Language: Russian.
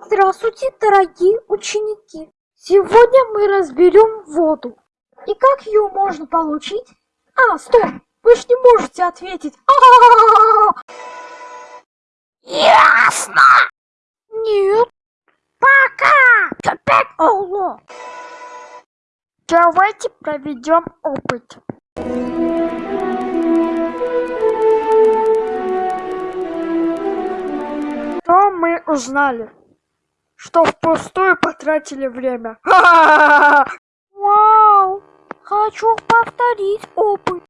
Здравствуйте, дорогие ученики! Сегодня мы разберем воду. И как ее можно получить? А, стоп! Вы же не можете ответить. А-а-а! Ясно. Нет. Пока. Опять алло. Давайте проведем опыт. Что мы узнали? Что впустую потратили время. Вау! Хочу повторить опыт.